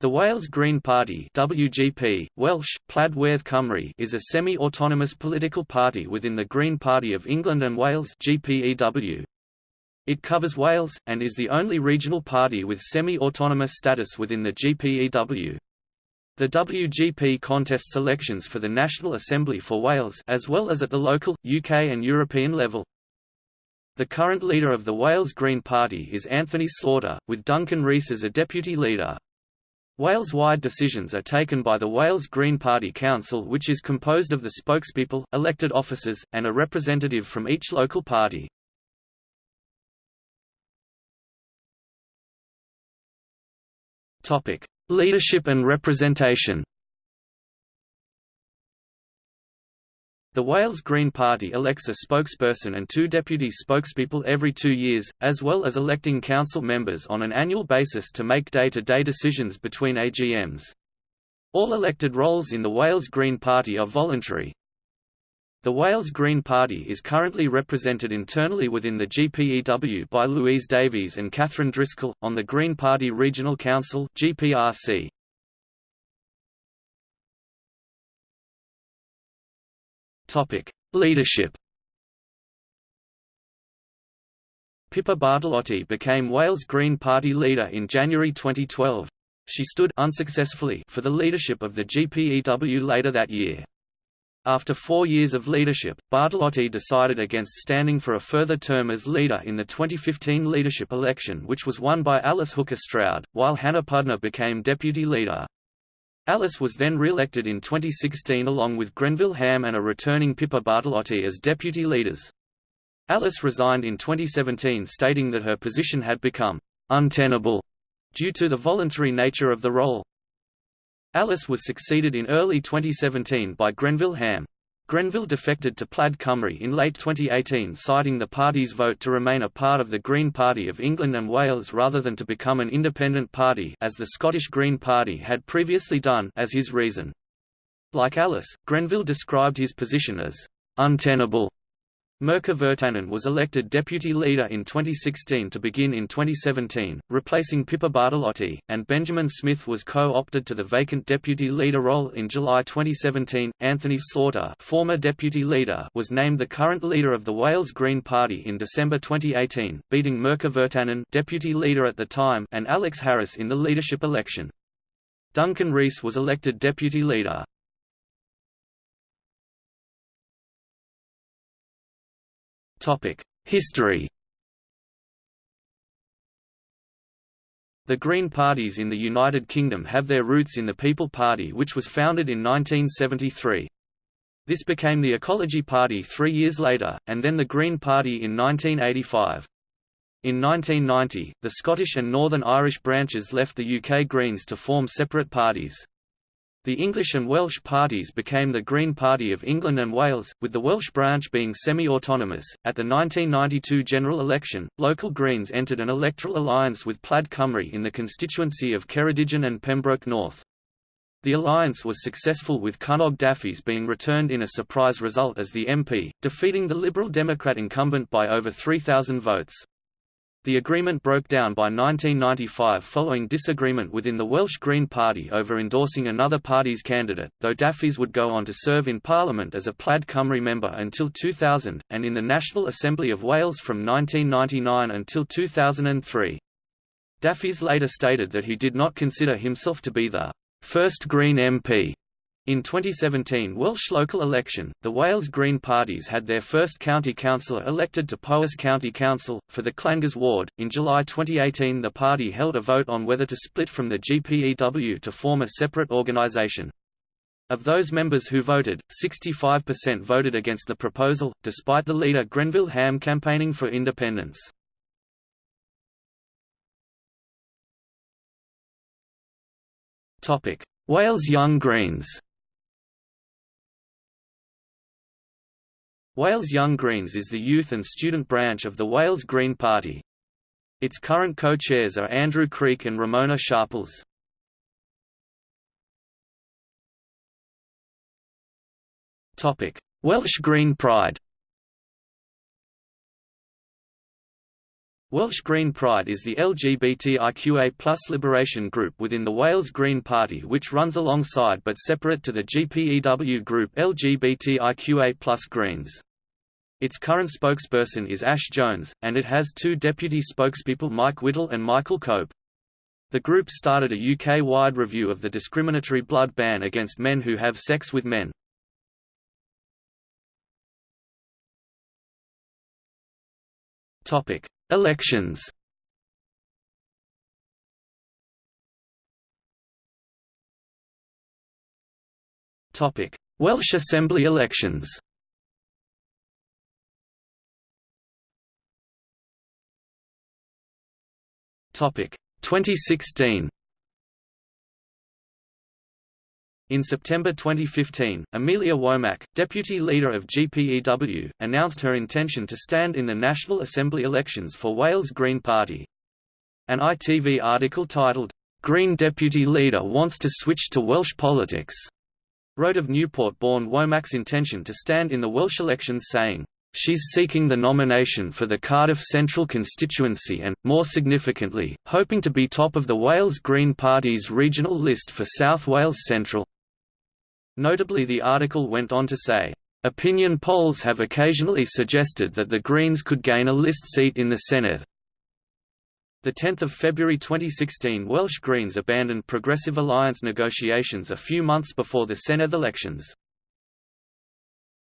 The Wales Green Party WGP, Welsh, Plaid Cymru is a semi-autonomous political party within the Green Party of England and Wales GPEW. It covers Wales, and is the only regional party with semi-autonomous status within the GPEW. The WGP contests elections for the National Assembly for Wales as well as at the local, UK and European level. The current leader of the Wales Green Party is Anthony Slaughter, with Duncan Rees as a deputy leader. Wales-wide decisions are taken by the Wales Green Party Council which is composed of the spokespeople, elected officers, and a representative from each local party. Leadership and representation The Wales Green Party elects a spokesperson and two deputy spokespeople every two years, as well as electing council members on an annual basis to make day-to-day -day decisions between AGMs. All elected roles in the Wales Green Party are voluntary. The Wales Green Party is currently represented internally within the GPEW by Louise Davies and Catherine Driscoll, on the Green Party Regional Council GPRC. Topic: Leadership. Pippa Bartolotti became Wales Green Party leader in January 2012. She stood unsuccessfully for the leadership of the GPEW later that year. After four years of leadership, Bartolotti decided against standing for a further term as leader in the 2015 leadership election which was won by Alice Hooker Stroud, while Hannah Pudner became deputy leader. Alice was then re-elected in 2016 along with Grenville Ham and a returning Pippa Bartolotti as deputy leaders. Alice resigned in 2017 stating that her position had become untenable due to the voluntary nature of the role. Alice was succeeded in early 2017 by Grenville Ham. Grenville defected to Plaid Cymru in late 2018 citing the party's vote to remain a part of the Green Party of England and Wales rather than to become an independent party as the Scottish Green Party had previously done as his reason. Like Alice, Grenville described his position as untenable Mirka Virtanen was elected deputy leader in 2016 to begin in 2017, replacing Pippa Bartolotti, and Benjamin Smith was co-opted to the vacant deputy leader role in July 2017. Anthony Slaughter, former deputy leader, was named the current leader of the Wales Green Party in December 2018, beating Mirka Virtanen, deputy leader at the time, and Alex Harris in the leadership election. Duncan Rees was elected deputy leader. History The Green parties in the United Kingdom have their roots in the People Party which was founded in 1973. This became the Ecology Party three years later, and then the Green Party in 1985. In 1990, the Scottish and Northern Irish branches left the UK Greens to form separate parties. The English and Welsh parties became the Green Party of England and Wales, with the Welsh branch being semi-autonomous. At the 1992 general election, local Greens entered an electoral alliance with Plaid Cymru in the constituency of Ceredigion and Pembroke North. The alliance was successful with Cynog Dafis being returned in a surprise result as the MP, defeating the Liberal Democrat incumbent by over 3,000 votes. The agreement broke down by 1995 following disagreement within the Welsh Green Party over endorsing another party's candidate, though Dafis would go on to serve in Parliament as a Plaid Cymru member until 2000, and in the National Assembly of Wales from 1999 until 2003. Dafis later stated that he did not consider himself to be the first Green MP in 2017 Welsh local election, the Wales Green parties had their first county councillor elected to Powys County Council, for the Llangors ward. In July 2018 the party held a vote on whether to split from the GPEW to form a separate organisation. Of those members who voted, 65% voted against the proposal, despite the leader Grenville Ham campaigning for independence. Wales Young Greens Wales Young Greens is the youth and student branch of the Wales Green Party. Its current co-chairs are Andrew Creek and Ramona Sharples. Welsh Green Pride. Welsh Green Pride is the LGBTIQA Plus liberation group within the Wales Green Party which runs alongside but separate to the GPEW group LGBTIQA Plus Greens. Its current spokesperson is Ash Jones, and it has two deputy spokespeople Mike Whittle and Michael Cope. The group started a UK-wide review of the discriminatory blood ban against men who have sex with men. Topic: Elections Welsh Assembly elections. Topic: 2016. In September 2015, Amelia Womack, deputy leader of GPEW, announced her intention to stand in the National Assembly elections for Wales Green Party. An ITV article titled, "'Green Deputy Leader Wants to Switch to Welsh Politics' wrote of Newport-born Womack's intention to stand in the Welsh elections saying, She's seeking the nomination for the Cardiff Central constituency and, more significantly, hoping to be top of the Wales Green Party's regional list for South Wales Central. Notably the article went on to say, "...opinion polls have occasionally suggested that the Greens could gain a list seat in the Senedd." 10 February 2016 Welsh Greens abandoned Progressive Alliance negotiations a few months before the Senate elections.